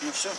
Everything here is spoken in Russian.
Ну все.